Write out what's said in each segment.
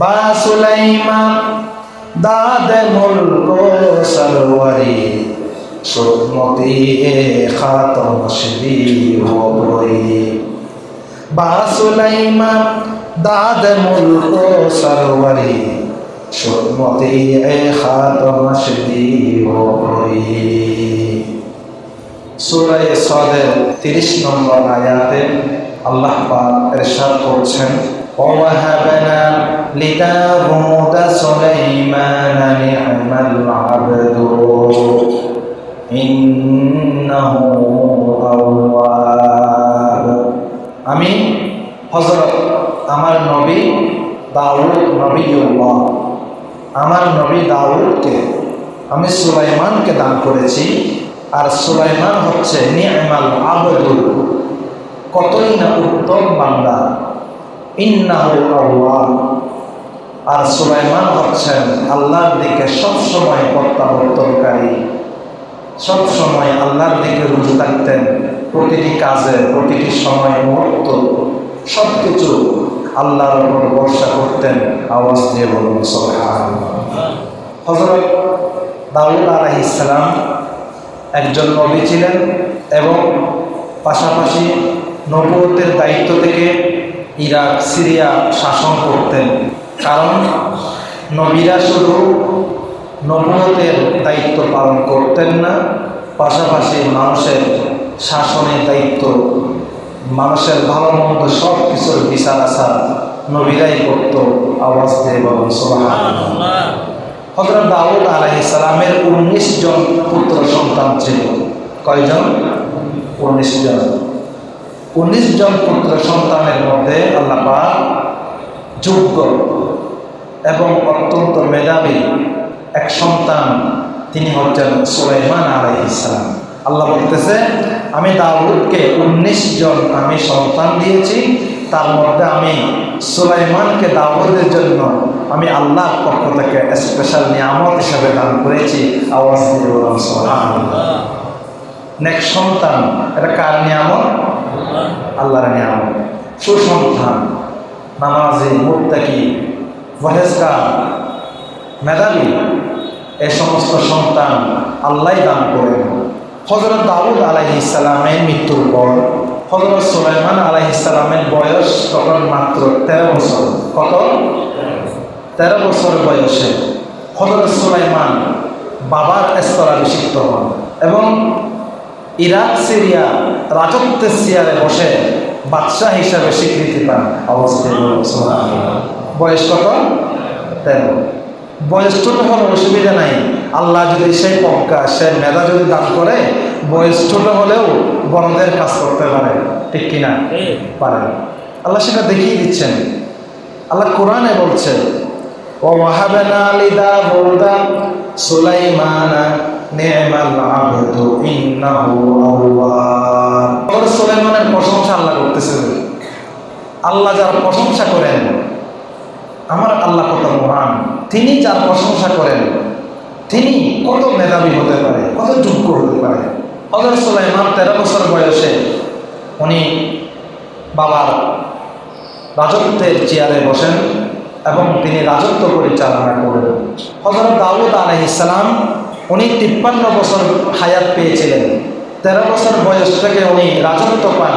বা সুলাইমান, দাদে মুলক সরওয়ারি সুমতি এ খাতম শ্রী হরি বা সুলাইমান, দাদে মুলক সরওয়ারি সুমতি এ খাতম শ্রী হরি সুরায় সদের তিরিশ নম্বর আয়াতে আল্লাহ পাক ইরশাদ করছেন ووهبنا لداود سليمان نعم العبد إنه أواب আমি হজরত আমার নবী দাউদ নবীউল্লাহ আমার নবী দাউদকে আমি সুলাইমানকে দান করেছি আর সুলাইমান হচ্ছে নিয়মাল আবদুল কতই না উত্তম বান্দা ইন্নাহু আল্লাহ আর সুলাইমান হচ্ছেন আল্লাহর দিকে সবসময় প্রত্যাবর্তনকারী। সবসময় আল্লাহর দিকে রুজু থাকতেন। প্রতিটি কাজে, প্রতিটি সময় মুহূর্ত সব কিছু আল্লাহর উপর ভরসা করতেন। আওয়াজ দিয়ে বলুন হজরত দাউদ আলাহ ইসলাম একজন নবী ছিলেন এবং পাশাপাশি নবুয়তের দায়িত্ব থেকে ইরাক, সিরিয়া শাসন করতেন। কারণ নবীরা শুধু নবুয়তের দায়িত্ব পালন করতেন না, পাশাপাশি মানুষের শাসনের দায়িত্ব, মানুষের ভালো মন্দ সব কিছুর বিচার আসার নবীরাই করত আওয়াজ দিয়ে হজরত দাউদ আলাইসালামের উনিশ জন পুত্র সন্তান ছিল। কয়জন? উনিশ জন। উনিশ জন পুত্র সন্তানের মধ্যে আল্লাপা যোগ্য এবং অত্যন্ত মেধাবী এক সন্তান, তিনি হচ্ছেন সুলাইমান আলাই ইসলাম আল্লাহ বলতেছে, আমি দাউদকে উনিশ জন আমি সন্তান দিয়েছি, তার মধ্যে আমি সুলাইমানকে দাউদের জন্য আমি আল্লাহর পক্ষ থেকে স্পেশাল নিয়ামত হিসাবে দান করেছি। আওয়াজ দিয়ে নেক্সট সন্তান, এটা কার নিয়ামত? আল্লাহর নিয়ামত। সুসন্তান, নামাজি, মুত্তাকি ফহেজগার মেধাবী, এ সমস্ত সন্তান আল্লাহ দান করেন। হজরত দাউদ আলাহি ইসলামের মৃত্যুর পর হজরত সুলাইমান আলাহি ইসলামের বয়স তখন মাত্র তেরো বছর। কত? তেরো বছর বয়সে হজরত সুলাইমান বাবার স্তরাভিষিক্ত হন এবং ইরাক, সিরিয়া, রাজত্বের সিয়ারে বসে বাদশাহ হিসাবে স্বীকৃতি পান অবস্থিত বয়স কত? তেরো। বয়স ছোট হলে অসুবিধা নাই। আল্লাহ যদি সেই পক্কা সে মেধা যদি দান করে, বয়স ছোট হলেও বড়দের কাজ করতে পারে। ঠিক কিনা? পারে। আল্লাহ সেটা দেখিয়ে দিচ্ছেন। আল্লাহ কোরআনে বলছে ও ওয়াহাবানা আলিদা বলদা সুলাইমানা নি'মাল আবদু ইন্নাহু আওয়াব। সুলাইমানের প্রশংসা আল্লাহ করতেছে আল্লাহ যার প্রশংসা করেন, আমার আল্লাহ কত মহান। তিনি যার প্রশংসা করেন, তিনি কত মেধাবী হতে পারে, কত যোগ্য হতে পারে। হজর সুলাইমান তেরো বছর বয়সে উনি বাবার রাজত্বের চেয়ারে বসেন এবং তিনি রাজত্ব পরিচালনা করেন। হজরত দাউদ আলহ ইসলাম উনি তিপ্পান্ন বছর হায়াত পেয়েছিলেন। তেরো বছর বয়স থেকে উনি রাজত্ব পান।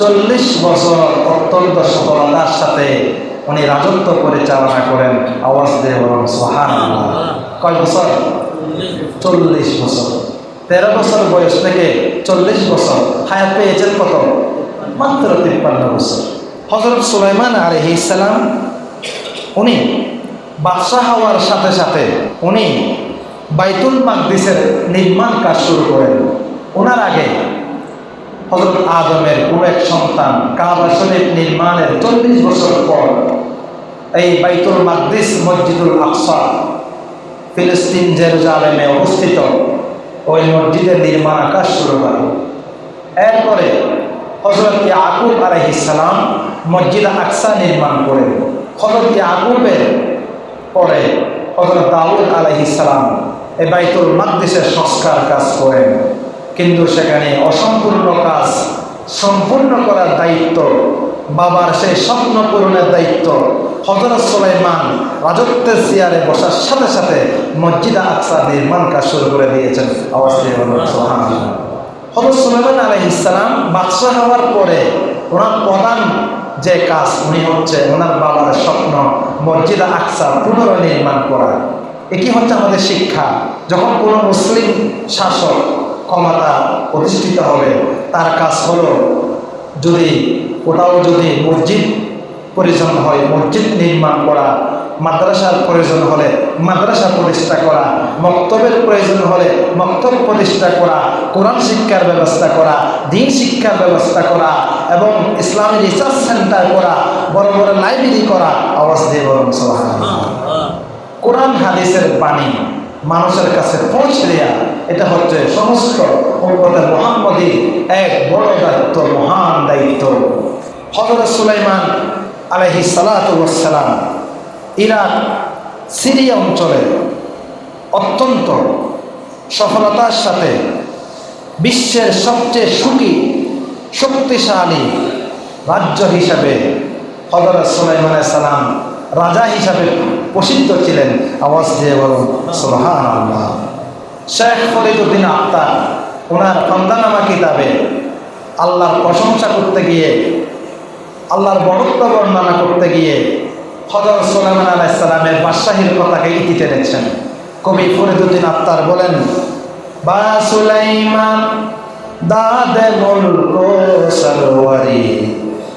চল্লিশ বছর অত্যন্ত সফলতার সাথে উনি রাজত্ব পরিচালনা করেন আওয়াজ বলেন সোহান কয় বছর? চল্লিশ বছর। তেরো বছর বয়স থেকে চল্লিশ বছর হায়াত পেয়েছেন কত? মাত্র তিপ্পান্ন বছর। হজরত সুলাইমান আলহি ইসালাম উনি বাদশাহ হওয়ার সাথে সাথে উনি বাইতুল মাকদিসের নির্মাণ কাজ শুরু করেন। ওনার আগে হজরত আদমের কোন এক সন্তান কাবা শরীফ নির্মাণের চল্লিশ বছর পর এই বাইতুল মাকদিস মসজিদুল আকসা, ফিলিস্তিন জেরুজালেমে অবস্থিত ওই মসজিদের নির্মাণ কাজ শুরু করে এরপরে হজরত আকুব আলহিসাম মসজিদ আকসা নির্মাণ করেন। হজরত আকুবের পরে হজরত দাউদ আলহিসাম এই বাইতুল মাকদিসের সংস্কার কাজ করেন। কিন্তু সেখানে অসম্পূর্ণ কাজ, সম্পূর্ণ করার দায়িত্ব, বাবার সেই স্বপ্ন পূরণের দায়িত্ব হজরত সুলাইমান রাজত্বের চেয়ারে বসার সাথে সাথে মসজিদ আকসা নির্মাণ কাজ শুরু করে দিয়েছেন। আওয়াজ। হজরত সুলাইমান আলহ ইসলাম বাদশাহ হওয়ার পরে ওনার প্রধান যে কাজ, উনি হচ্ছে ওনার বাবার স্বপ্ন মসজিদ আকসা পুনর্নির্মাণ করা। এটি হচ্ছে আমাদের শিক্ষা। যখন কোনো মুসলিম শাসক ক্ষমতা প্রতিষ্ঠিত হবে, তার কাজ হলো যদি ওটাও যদি মসজিদ প্রয়োজন হয়, মসজিদ নির্মাণ করা, মাদ্রাসার প্রয়োজন হলে মাদ্রাসা প্রতিষ্ঠা করা, মক্তবের প্রয়োজন হলে মক্তব প্রতিষ্ঠা করা, কোরআন শিক্ষার ব্যবস্থা করা, দিন শিক্ষার ব্যবস্থা করা এবং ইসলামী রিসার্চ সেন্টার করা, বড় বড় লাইব্রেরি করা, আওয়াজ দিয়ে বরং কোরআন হাদিসের বাণী মানুষের কাছে পৌঁছে দেয়া, এটা হচ্ছে সমস্ত উম্মতে মোহাম্মদী এক বড় দায়িত্ব, মহান দায়িত্ব। হজরত সুলাইমান আলহি সালাতাম ইরাক সিরিয়া অঞ্চলে অত্যন্ত সফলতার সাথে বিশ্বের সবচেয়ে সুখী, শক্তিশালী রাজ্য হিসাবে হজরত সুলাইমান সালাম রাজা হিসাবে প্রসিদ্ধ ছিলেন আওয়াজ দিয়ে বলুন সোহান আল্লাহ শেখ ফরিদুদ্দিন আক্তার ওনার খন্দানামা কিতাবে আল্লাহর প্রশংসা করতে গিয়ে, আল্লাহর বড়ত্ব বর্ণনা করতে গিয়ে হজরত সোলাইমান আলাইসালামের বাদশাহীর কথাকে ইতি টেনেছেন। কবি ফরিদুদ্দিন আক্তার বলেন, বা সুলাইমান দাদে মুলক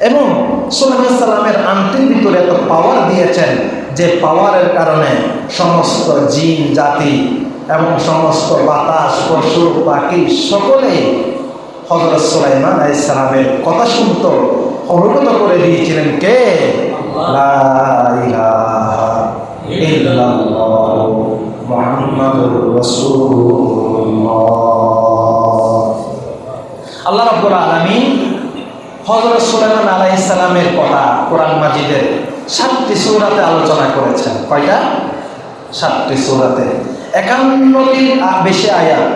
এবং সাল্লামের আন্টির ভিতরে এত পাওয়ার দিয়েছেন যে পাওয়ারের কারণে সমস্ত জিন, জাতি এবং সমস্ত বাতাস, পশু, পাখি সকলেই হজরত সুলাইমান আলাই ইসলামের কথা শুনত অবগত করে দিয়েছিলেন কে? আল্লাহ রাব্বুল আলামিন হযরত সুলাইমান আলাইহিস সালামের কথা কোরআন মাজিদের সাতটি সূরাতে আলোচনা করেছেন। কয়টা? সাতটি সূরাতে। একান্নটির বেশি আয়াত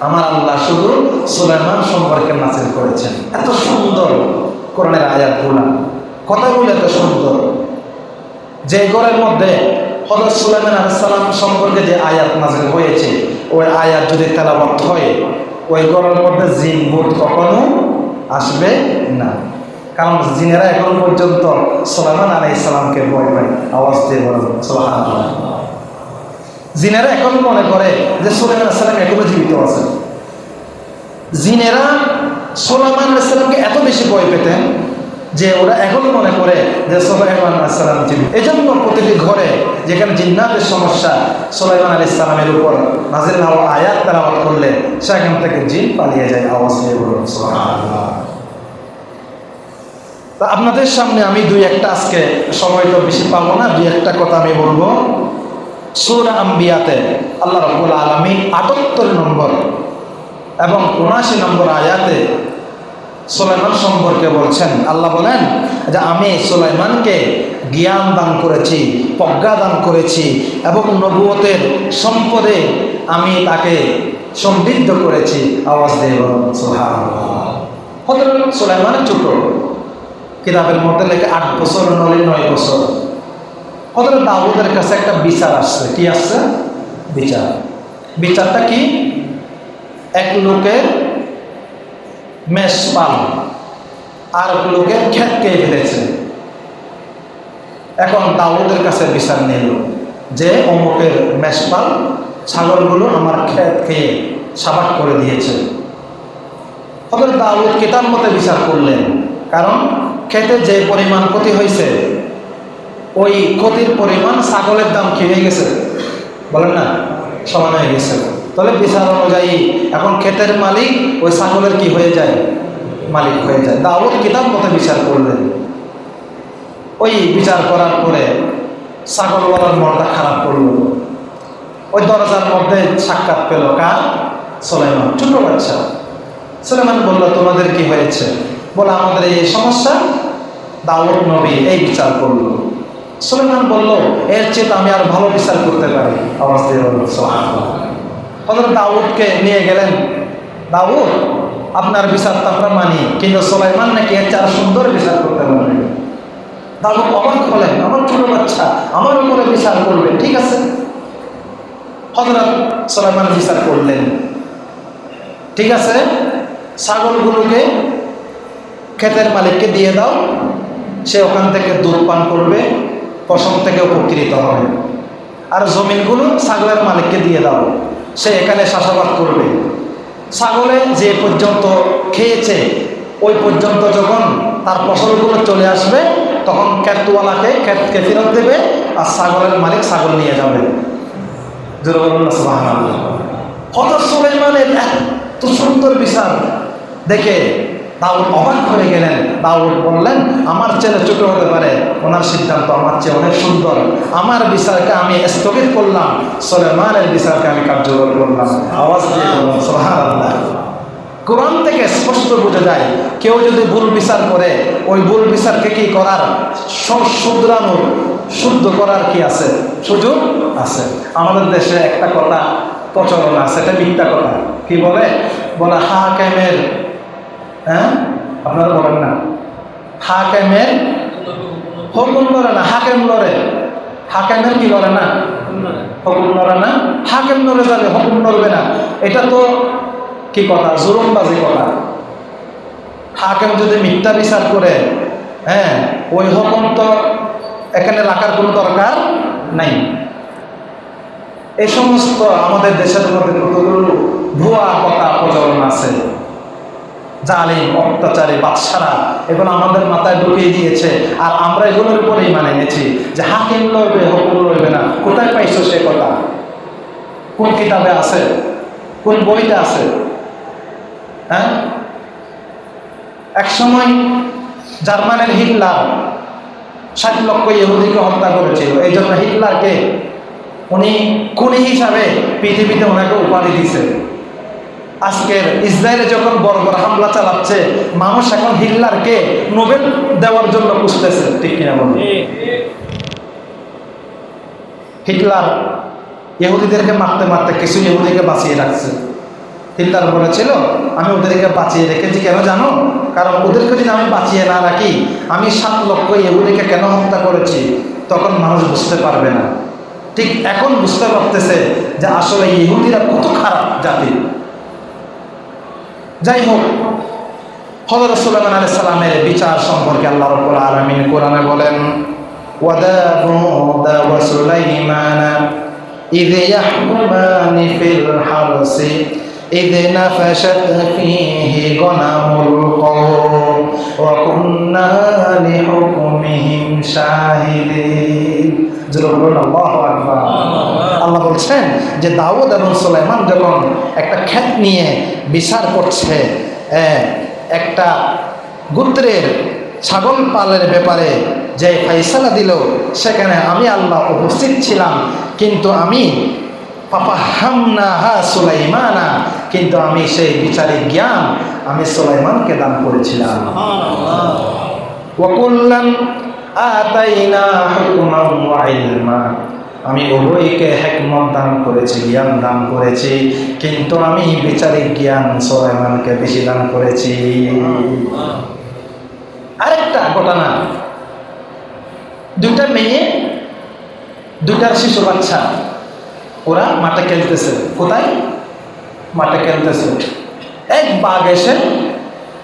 আমার আল্লাহ শুধু সুলাইমান সম্পর্কে নাজিল করেছেন। এত সুন্দর কোরআনের আয়াতগুলো। কথাগুলো এত সুন্দর। যে ঘরের মধ্যে হজরত সুলাইমান আলাইসালাম সম্পর্কে যে আয়াত নাজিল হয়েছে, ওই আয়াত যদি তেলাবদ্ধ হয়, ওই ঘরের মধ্যে জিন ভূত কখনো আসবে না। কারণ জিনেরা এখন পর্যন্ত সোলামান আলাই ইসলামকে ভয় পায়, আওয়াজ দিয়ে বলেন সোলাহান জিনেরা এখন মনে করে যে সুলাইমান আসসালাম এখনও জীবিত আছে। জিনেরা সোলাইমান আলাইসালামকে এত বেশি ভয় পেতেন যে ওরা এখনও মনে করে যে সোলাইমান আলাইসালাম জীবিত এই জন্য প্রতিটি ঘরে যেখানে জিন্নাতের সমস্যা, সোলাইমান আলী ইসলামের উপর নাজির আয়াত তেলাওয়াত করলে সেখান থেকে জিন পালিয়ে যায় আওয়াজ দিয়ে বলুন তা আপনাদের সামনে আমি দুই একটা আজকে সময় তো বেশি পাবো না, দুই একটা কথা আমি বলব। সুরা আম্বিয়াতে আল্লাহ রব্বুল আলমী আটাত্তর নম্বর এবং উনাশি নম্বর আয়াতে সুলাইমান সম্পর্কে বলছেন। আল্লাহ বলেন যে আমি সোলাইমানকে জ্ঞান দান করেছি, প্রজ্ঞা দান করেছি এবং নবুয়তের সম্পদে আমি তাকে সমৃদ্ধ করেছি। আওয়াজ বলুন, সুবহানাল্লাহ। হযরত ছোট কিতাবের মধ্যে লেখে আট বছর, নয় নয় বছর। হজরত দাউদের কাছে একটা বিচার আসছে। কি আসছে? বিচার। বিচারটা কি? এক লোকের মেষপাল আর এক লোকের ক্ষেত কে ফেলেছে। এখন দাউদের কাছে বিচার নিল যে অমুকের মেষপাল ছাগলগুলো আমার ক্ষেত খেয়ে সাবাক করে দিয়েছে। হজরত দাউদ কিতাব মতে বিচার করলেন, কারণ খেতে যে পরিমাণ ক্ষতি হয়েছে, ওই ক্ষতির পরিমাণ ছাগলের দাম কি হয়ে গেছে? বলেন না, সমান হয়ে গেছে। তাহলে বিচার অনুযায়ী এখন ক্ষেতের মালিক ওই ছাগলের কি হয়ে যায়? মালিক হয়ে যায়। দাউদ কিতাব মতে বিচার করলেন। ওই বিচার করার পরে ছাগলওয়ালার মনটা খারাপ করল। ওই দরজার মধ্যে সাক্ষাৎ পেল কার? সোলেমান ছোট বাচ্চা। সোলাইমান বলল, তোমাদের কি হয়েছে? বলে, আমাদের এই সমস্যা। দাউদ নবী এই বিচার করল। সুলেমান বলল, এর চেয়ে আমি আর ভালো বিচার করতে পারি। বলল হজরত দাউদকে নিয়ে গেলেন। দাউদ, আপনার বিচার তো আমরা মানি, কিন্তু সোলাইমান নাকি এর চার সুন্দর বিচার করতে পারবে দাউদ অবাক হলেন, আমার ছোট বাচ্চা, আমার উপরে বিচার করবে, ঠিক আছে? হজরত সোলাইমান বিচার করলেন। ঠিক আছে, ছাগলগুলোকে ক্ষেতের মালিককে দিয়ে দাও, সে ওখান থেকে দুধ পান করবে, পশম থেকে উপকৃত হবে। আর জমিনগুলো ছাগলের মালিককে দিয়ে দাও। সে এখানে চাষাবাদ করবে। ছাগলে যে পর্যন্ত খেয়েছে, ওই পর্যন্ত যখন তার ফসলগুলো চলে আসবে, তখন ক্ষেতওয়ালাকে ক্ষেতকে ফেরত দেবে আর ছাগলের মালিক ছাগল নিয়ে যাবে। কত সুলেমানের এত সুন্দর বিচার। দেখে দাউদ অবাক হয়ে গেলেন দাউদ বললেন, আমার ছেলে ছোট হতে পারে। ওনার সিদ্ধান্ত, আমার চেয়ে অনেক সুন্দর। আমার বিচারকে আমি স্থগিত করলাম। সোলেমানের বিচারকে আমি কার্যকর করলাম। আওয়াজ দিয়ে বললাম সোহান কোরআন থেকে স্পষ্ট বোঝা যায়, কেউ যদি ভুল বিচার করে, ওই ভুল বিচারকে কি করার শুধরানোর, শুদ্ধ করার কি আছে? সুযোগ আছে। আমাদের দেশে একটা কথা প্রচলন আছে, এটা মিথ্যা কথা। কি বলে? বলে, হাকেমের হ্যাঁ? আপনারা বলেন না। হাকেমের হুকুম লড়ে না, হাকেম লড়ে। হাকেমের কি লড়ে না? হুকুম লড়ে না। হাকেম লড়ে যাবে, হুকুম লড়বে না। এটা তো কি কথা? জুরুমবাজি কথা। হাকেম যদি মিথ্যা বিচার করে হ্যাঁ ওই হুকুম তো এখানে রাখার কোনো দরকার নাই। এই সমস্ত আমাদের দেশের মধ্যে কতগুলো ভুয়া কথা প্রচলন আছে? জালিম, অত্যাচারী, বাদশারা এগুলো আমাদের মাথায় ঢুকিয়ে দিয়েছে। আর আমরা এগুলোর উপরেই মানে নিয়েছি যে হাকিম লড়বে হুকুম লড়বে না। কোথায় পাইছো সে কথা? কোন কিতাবে আছে? কোন বইতে আছে? হ্যাঁ? এক সময় জার্মানের হিটলার ষাট লক্ষ ইহুদিকে হত্যা করেছিল। এই জন্য হিটলারকে উনি খুনি হিসাবে পৃথিবীতে ওনাকে উপাধি দিছে। আজকের ইসরায়েলে যখন বড় বড় হামলা চালাচ্ছে মানুষ এখন হিটলারকে নোবেল দেওয়ার জন্য খুঁজতেছে। ঠিক কিনা বলুন? হিটলার ইহুদিদেরকে মারতে মারতে কিছু ইহুদিকে বাঁচিয়ে রাখছে। হিটলার বলেছিল আমি ওদেরকে বাঁচিয়ে রেখেছি কেন জানো? কারণ ওদেরকে যদি আমি বাঁচিয়ে না রাখি আমি সাত লক্ষ ইহুদিকে কেন হত্যা করেছি? তখন মানুষ বুঝতে পারবে না। ঠিক এখন বুঝতে পারতেছে যে আসলে ইহুদিরা কত খারাপ জাতি। যাই হোক হজরত সুলাইমান আলাইহিস সালামের বিচার সম্পর্কে আল্লাহ রাব্বুল আলামিন কোরআনে বলেন ওয়াদাউদ ওয়া সুলাইমান إذ يحكمان في الحرث إذ نفشت فيه غنم القوم وكنا لحكمهم شاهدين আল্লাহ বলছেন যে দাউদ এবং সুলাইমান যখন একটা ক্ষেত নিয়ে বিচার করছে একটা গোত্রের ছাগল পালের ব্যাপারে যে ফাইসালা দিল সেখানে আমি আল্লাহ উপস্থিত ছিলাম কিন্তু আমি পাপা হামনা হা সুলাইমানা কিন্তু আমি সেই বিচারিক জ্ঞান আমি সুলাইমানকে দান করেছিলাম। ওয়াকুল্লান আতাইনা ওয়া ইলমা আমি উভয়কে হেকমত দান করেছি, জ্ঞান দান করেছি, কিন্তু আমি বিচারিক জ্ঞান সোলাইমানকে বেশি দান করেছি। আরেকটা ঘটনা। দুইটা মেয়ে দুইটার শিশু বাচ্চা, ওরা মাঠে খেলতেছে। কোথায়? মাঠে খেলতেছে। এক বাঘ এসে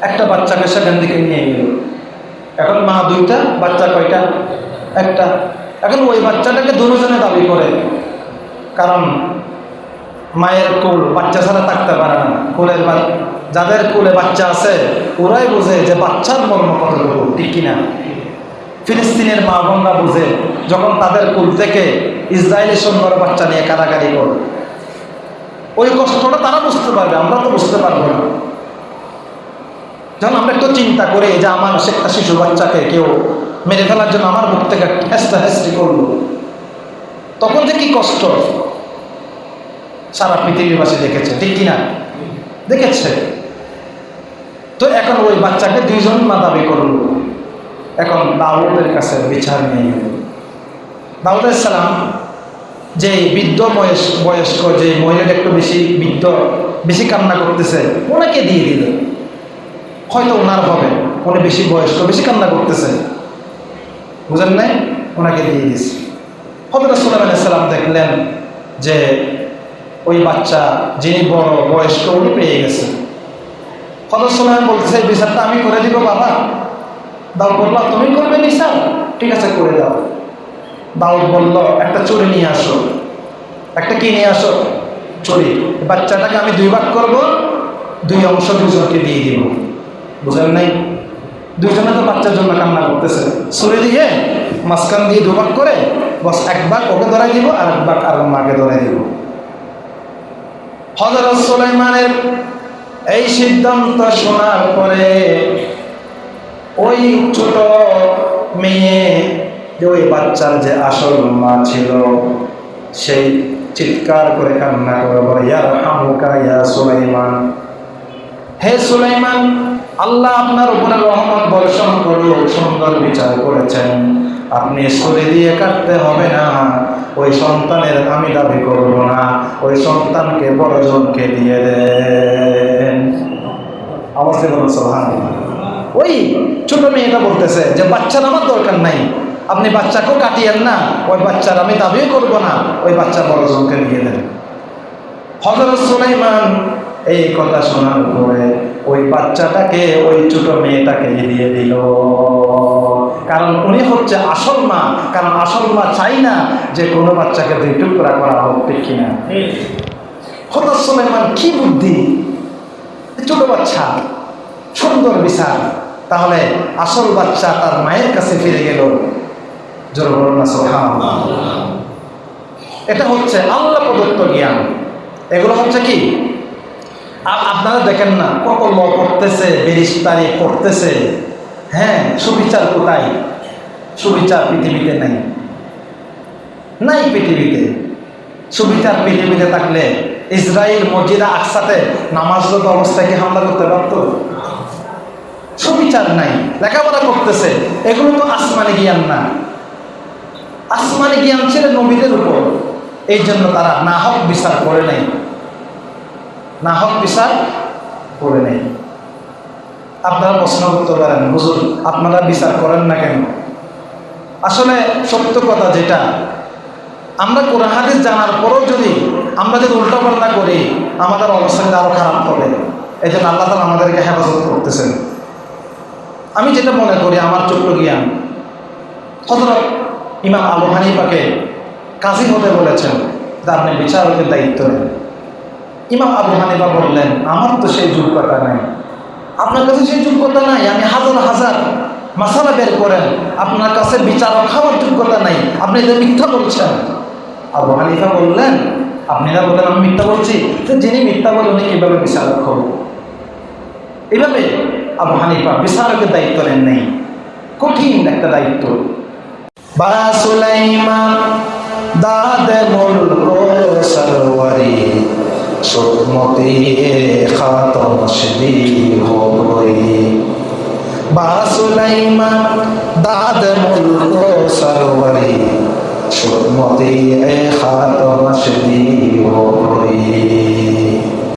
একটা বাচ্চাকে সেখান থেকে নিয়ে গেল। এখন মা দুইটা, বাচ্চা কয়টা? একটা। এখন ওই বাচ্চাটাকে দুজনে দাবি করে। কারণ মায়ের কুল বাচ্চা ছাড়া থাকতে পারে না। কুলের যাদের কুলে বাচ্চা আছে, ওরাই বোঝে যে বাচ্চার মর্ম কতটুকু, ঠিক কিনা? ফিলিস্তিনের মা বোনরা বুঝে, যখন তাদের কুল থেকে ইসরায়েলি সৈন্যর বাচ্চা নিয়ে কারাগারি করে। ওই কষ্টটা তারা বুঝতে পারবে, আমরা তো বুঝতে পারব না। যখন আমরা একটু চিন্তা করি যে আমার একটা শিশু বাচ্চাকে কেউ মেরে ফেলার জন্য আমার বুক থেকে হেস্তা হেস্তি করল। তখন যে কি কষ্ট। সারা পৃথিবীবাসী দেখেছে, ঠিক কিনা? দেখেছে। তো এখন ওই বাচ্চাকে দুইজন মা দাবি করল। এখন দাউদের কাছে বিচার নিয়ে দাউদ সালাম যে বৃদ্ধ বয়স, বয়স্ক যে মহিলাটা একটু বেশি বৃদ্ধ, বেশি কান্না করতেছে, ওনাকে দিয়ে দিল। হয়তো ওনার হবে। উনি বেশি বয়স্ক, বেশি কান্না করতেছে। বুঝেন নাই? ওনাকে দিয়ে দিয়েছে। হজরত সাল্লাম সাল্লাম দেখলেন যে ওই বাচ্চা, যিনি বড় বয়স্ক, উনি পেয়ে গেছে। হজরত সাল্লাম বলতেছে বিচারটা আমি করে দিব বাবা। দাউদ বলল, তুমি করবে বিচার ঠিক আছে, করে দাও। দাউদ বলল, একটা চুরি নিয়ে আসো। একটা কি নিয়ে আসো? চুরি বাচ্চাটাকে আমি দুই ভাগ করব, দুই অংশ দুজনকে দিয়ে দিব। বুঝলেন নাই? দুজনে তো বাচ্চার জন্য কান্না করতেছে। ছুরি দিয়ে মাঝখান দিয়ে দুভাগ করে, বস এক ভাগ ওকে ধরাই দিব আর এক ভাগ আর মাকে ধরাই দিব। হজরত সুলাইমানের এই সিদ্ধান্ত শোনার পরে ওই ছোট মেয়ে যে ওই বাচ্চার যে আসল মা ছিল সেই চিৎকার করে কান্না করে বলে ইয়ার হামুকা ইয়া সুলাইমান। হে সুলাইমান আল্লাহ আপনার উপরে রহমত বর্ষণ করল সুন্দর বিচার করেছেন। আপনি ছুরি দিয়ে কাটতে হবে না। ওই সন্তানের আমি দাবি করব না। ওই সন্তানকে বড়জনকে দিয়ে দেন। দিয়ে বলুন সুবহানাল্লাহ। ওই ছোট মেয়েটা বলতেছে যে, বাচ্চার আমার দরকার নাই। আপনি বাচ্চাকেও কাটিয়েন না। ওই বাচ্চার আমি দাবিও করব না। ওই বাচ্চা বড়জনকে দিয়ে দেন। হজরত সুলাইমান এই কথা শোনার পরে ওই বাচ্চাটাকে ওই ছোট মেয়েটাকে দিয়ে দিল। কারণ উনি হচ্ছে আসল মা। কারণ আসল মা চাই না যে কোনো বাচ্চাকে দুই টুকরা করা হোক ঠিক কিনা? হজরত সুলাইমান কি বুদ্ধি? ছোট বাচ্চা সুন্দর বিচার। তাহলে আসল বাচ্চা তার মায়ের কাছে ফিরে গেল। এটা হচ্ছে আল্লাহ প্রদত্ত জ্ঞান। এগুলো হচ্ছে কি? আপনারা দেখেন না ল করতেছে, বেরিস্তারি করতেছে। হ্যাঁ সুবিচার কোথায়? সুবিচার পৃথিবীতে নাই। নাই পৃথিবীতে। সুবিচার পৃথিবীতে থাকলে ইসরায়েল মসজিদা আকসাতে নামাজরত অবস্থায় কি হামলা করতে পারত? সুবিচার নাই, লেখাপড়া করতেছে। এগুলো তো আসমানি জ্ঞান না। আসমানি জ্ঞান ছিল নবীদের উপর। এই জন্য তারা না নাহক বিচার করে নাই। নাহক বিচার করে নেই। আপনারা প্রশ্ন করতে পারেন, হুজুর, আপনারা বিচার করেন না কেন? আসলে সত্য কথা যেটা, আমরা কোরআন হাদিস জানার পরেও যদি আমরা যদি উল্টাপাল্টা করি, আমাদের অবস্থাটা আরও খারাপ হবে। এই জন্য আল্লাহ তালা আমাদেরকে হেফাজত করতেছেন। আমি যেটা মনে করি, আমার ছোট্ট জ্ঞান। হজরত ইমাম আবু হানিফাকে কাজী হতে বলেছেন যে আপনি বিচারকের দায়িত্ব নেন। ইমাম আবু হানিফা বললেন, আমার তো সেই যোগ্যতা নাই। আপনার কাছে সেই যোগ্যতা নাই, আমি হাজার হাজার মশালা বের করেন। আপনার কাছে বিচারক হওয়ার যোগ্যতা নাই। আপনি এটা মিথ্যা বলছেন। আবু হানিফা বললেন আপনারা বলেন আমি মিথ্যা বলছি? তো যিনি মিথ্যা বলেন উনি কীভাবে বিচারক হব এইভাবে আবু হানিফা বিচারকের দায়িত্ব নেন নেই। কঠিন একটা দায়িত্ব। বা সুলাইমান, দাদ মুলক সরওয়ারি। সুমতি খাতম শ্রী হো গই বা সুলাইমান দাদ মুলক সরওয়ারি সুমতি খাতম শ্রী